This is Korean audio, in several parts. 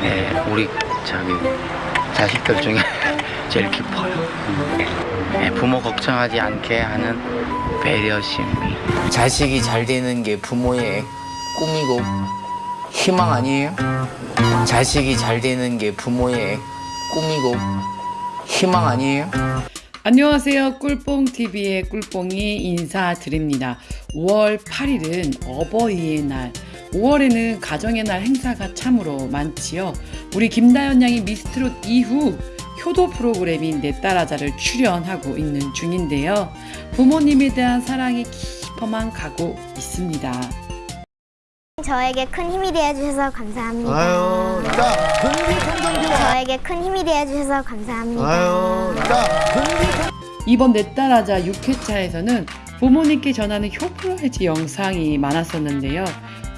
네, 우리 저기 자식들 중에 제일 깊어요. 네, 부모 걱정하지 않게 하는 배려심이. 자식이 잘 되는 게 부모의 꿈이고 희망 아니에요? 자식이 잘 되는 게 부모의 꿈이고 희망 아니에요? 안녕하세요. 꿀뽕TV의 꿀뽕이 인사드립니다. 5월 8일은 어버이의 날. 5월에는 가정의 날 행사가 참으로 많지요. 우리 김다연 양이 미스트롯 이후 효도 프로그램인 내 딸아자를 출연하고 있는 중인데요. 부모님에 대한 사랑이 깊어만 가고 있습니다. 저에게 큰 힘이 되어주셔서 감사합니다. 아유, 자, 금기통장기와 저에게 큰 힘이 되어주셔서 감사합니다. 아유, 자, 금기통 이번 내 딸아자 6회차에서는 부모님께 전하는 효프로해지 영상이 많았었는데요.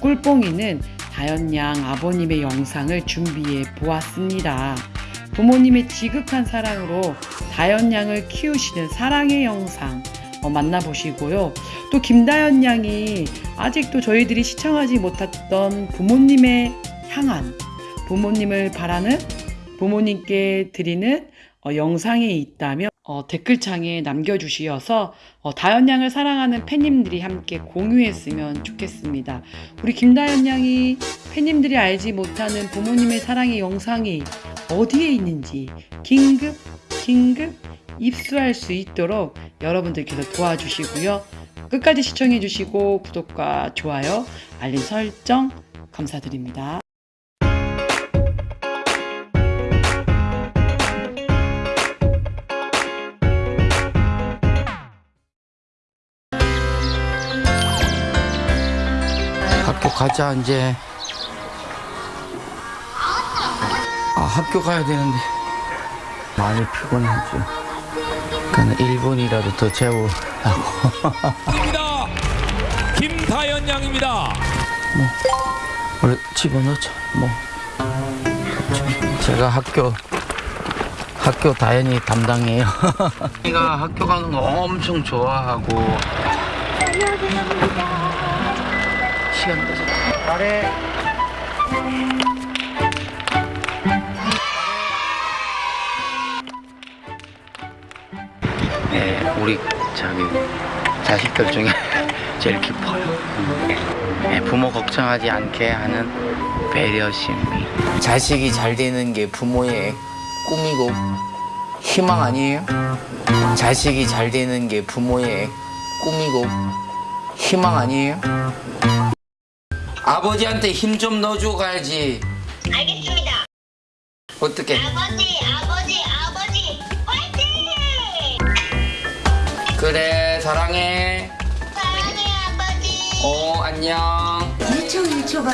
꿀뽕이는 다연 양 아버님의 영상을 준비해 보았습니다. 부모님의 지극한 사랑으로 다연 양을 키우시는 사랑의 영상 어, 만나보시고요. 또 김다연 양이 아직도 저희들이 시청하지 못했던 부모님의 향한 부모님을 바라는 부모님께 드리는 어, 영상이 있다면 어, 댓글창에 남겨주시어서 어, 다연 양을 사랑하는 팬님들이 함께 공유했으면 좋겠습니다. 우리 김다연 양이 팬님들이 알지 못하는 부모님의 사랑의 영상이 어디에 있는지 긴급 긴급 입수할 수 있도록 여러분들께서 도와주시고요. 끝까지 시청해주시고 구독과 좋아요, 알림 설정 감사드립니다. 가자 이제. 아 학교 가야 되는데 많이 피곤하죠. 그냥 1분이라도 더 재우라고. 김다연 양입니다. 원래 집어넣자. 뭐 제가 학교 학교 다연이 담당이에요. 제가 학교 가는 거 엄청 좋아하고. 시간 돼서. 아래. 네, 우리 저기 자식들 중에 제일 깊어요. 네, 부모 걱정하지 않게 하는 배려심이. 자식이 잘 되는 게 부모의 꿈이고 희망 아니에요? 자식이 잘 되는 게 부모의 꿈이고 희망 아니에요? 아버지한테 힘 좀 넣어주고 가야지. 알겠습니다. 어떻게? 아버지, 아버지, 아버지, 화이팅! 그래 사랑해. 사랑해, 아버지. 어 안녕. 일초 일초가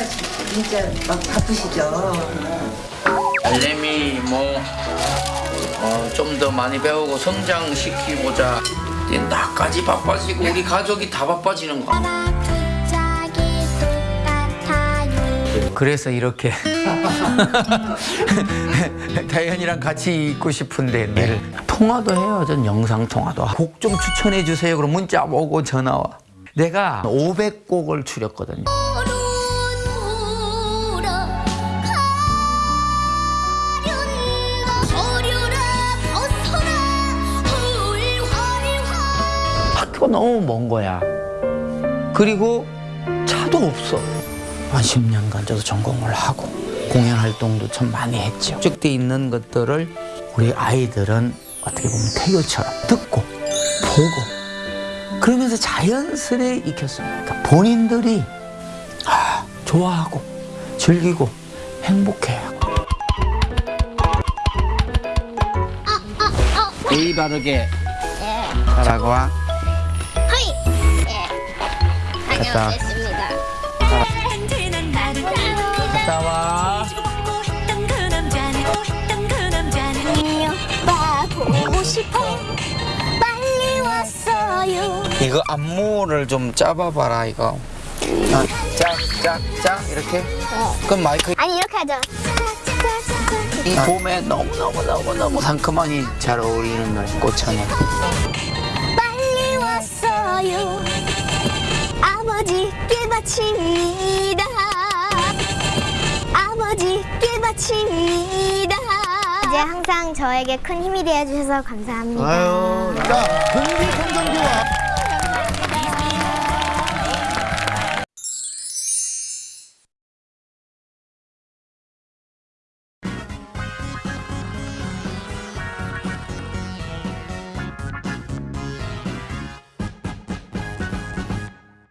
진짜 막 바쁘시죠. 알렘이 뭐, 뭐좀 더 많이 배우고 성장시키고자 이제 나까지 바빠지고 우리 가족이 다 바빠지는 거. 그래서 이렇게 다현이랑 같이 있고 싶은데 내일 통화도 해요. 전 영상 통화도. 곡 좀 추천해 주세요. 그럼 문자 오고 전화 와. 내가 500곡을 추렸거든요. 학교가 너무 먼 거야. 그리고 차도 없어. 한 10년간 저도 전공을 하고 공연 활동도 참 많이 했죠. 축돼 있는 것들을 우리 아이들은 어떻게 보면 태교처럼 듣고 보고 그러면서 자연스레 익혔습니다. 그러니까 본인들이 아, 좋아하고 즐기고 행복해요. 예의 바르게 하라고 와. 허이! 예. 다녀오겠습니다. 갔다 와. 이 오빠 보고 싶어. 빨리 왔어요. 이거 안무를 좀 짜봐봐라 이거. 아, 짝짝짝 이렇게. 그럼 마이크 아니, 이렇게 하죠. 이 봄에 너무 너무 너무 너무 상큼하니 잘 어울리는 노래 꽃차네. 빨리 왔어요. 아버지께 바칩니다. 바칩니다. 이제 항상 저에게 큰 힘이 되어주셔서 감사합니다. 아유. 자, 금기 청정기와